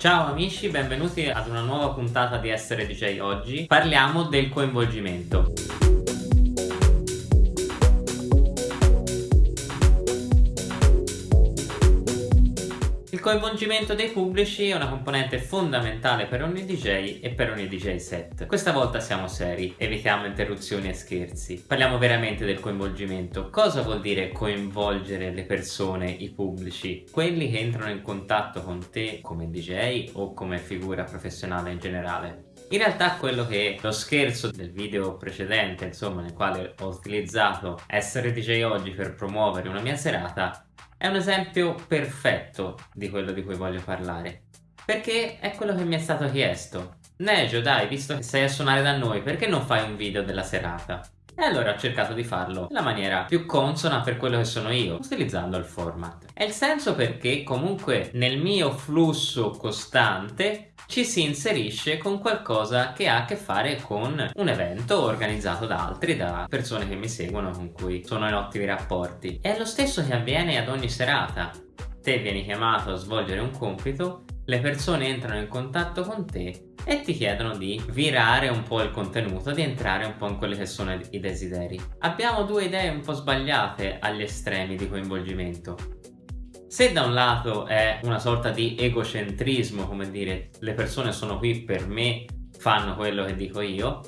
Ciao amici, benvenuti ad una nuova puntata di Essere DJ oggi. Parliamo del coinvolgimento. Coinvolgimento dei pubblici è una componente fondamentale per ogni DJ e per ogni DJ set. Questa volta siamo seri, evitiamo interruzioni e scherzi. Parliamo veramente del coinvolgimento. Cosa vuol dire coinvolgere le persone, i pubblici? Quelli che entrano in contatto con te come DJ o come figura professionale in generale. In realtà quello che lo scherzo del video precedente, insomma, nel quale ho utilizzato essere DJ oggi per promuovere una mia serata, è un esempio perfetto di quello di cui voglio parlare. Perché è quello che mi è stato chiesto. Nejo, dai, visto che sei a suonare da noi, perché non fai un video della serata? E allora ho cercato di farlo nella maniera più consona per quello che sono io, utilizzando il format. È il senso perché comunque nel mio flusso costante ci si inserisce con qualcosa che ha a che fare con un evento organizzato da altri, da persone che mi seguono, con cui sono in ottimi rapporti. È lo stesso che avviene ad ogni serata. Te vieni chiamato a svolgere un compito, le persone entrano in contatto con te e ti chiedono di virare un po' il contenuto, di entrare un po' in quelli che sono i desideri. Abbiamo due idee un po' sbagliate agli estremi di coinvolgimento. Se da un lato è una sorta di egocentrismo, come dire, le persone sono qui per me, fanno quello che dico io,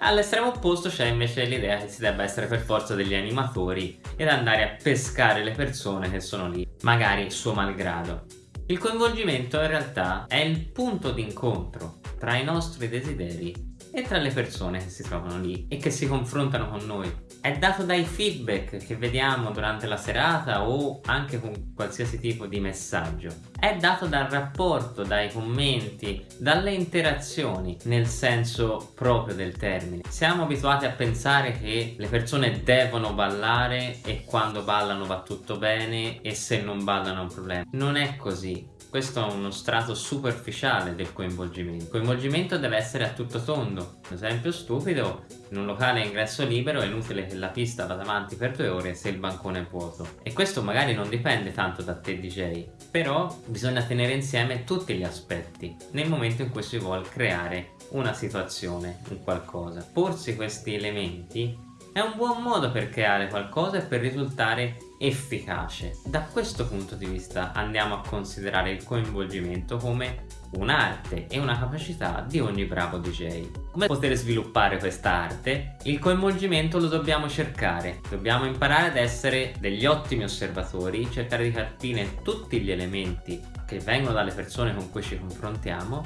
All'estremo opposto c'è invece l'idea che si debba essere per forza degli animatori ed andare a pescare le persone che sono lì, magari suo malgrado. Il coinvolgimento in realtà è il punto d'incontro tra i nostri desideri e tra le persone che si trovano lì e che si confrontano con noi. È dato dai feedback che vediamo durante la serata o anche con qualsiasi tipo di messaggio. È dato dal rapporto, dai commenti, dalle interazioni nel senso proprio del termine. Siamo abituati a pensare che le persone devono ballare e quando ballano va tutto bene e se non ballano è un problema. Non è così questo è uno strato superficiale del coinvolgimento. Il coinvolgimento deve essere a tutto tondo. Un esempio stupido, in un locale a ingresso libero è inutile che la pista vada avanti per due ore se il bancone è vuoto. E questo magari non dipende tanto da te DJ, però bisogna tenere insieme tutti gli aspetti nel momento in cui si vuole creare una situazione, un qualcosa. Porsi questi elementi è un buon modo per creare qualcosa e per risultare efficace. Da questo punto di vista andiamo a considerare il coinvolgimento come un'arte e una capacità di ogni bravo DJ. Come poter sviluppare questa arte? Il coinvolgimento lo dobbiamo cercare, dobbiamo imparare ad essere degli ottimi osservatori, cercare di capire tutti gli elementi che vengono dalle persone con cui ci confrontiamo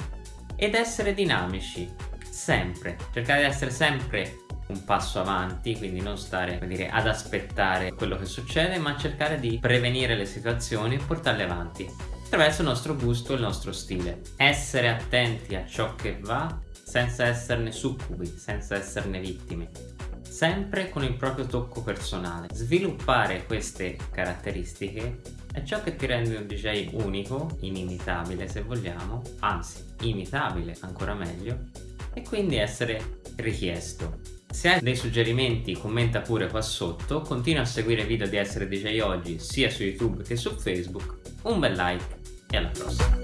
ed essere dinamici, sempre, cercare di essere sempre un passo avanti, quindi non stare dire, ad aspettare quello che succede, ma cercare di prevenire le situazioni e portarle avanti attraverso il nostro gusto e il nostro stile. Essere attenti a ciò che va senza esserne succubi, senza esserne vittime sempre con il proprio tocco personale. Sviluppare queste caratteristiche è ciò che ti rende un DJ unico, inimitabile se vogliamo, anzi imitabile ancora meglio, e quindi essere richiesto. Se hai dei suggerimenti commenta pure qua sotto, continua a seguire i video di Essere DJ Oggi sia su YouTube che su Facebook, un bel like e alla prossima!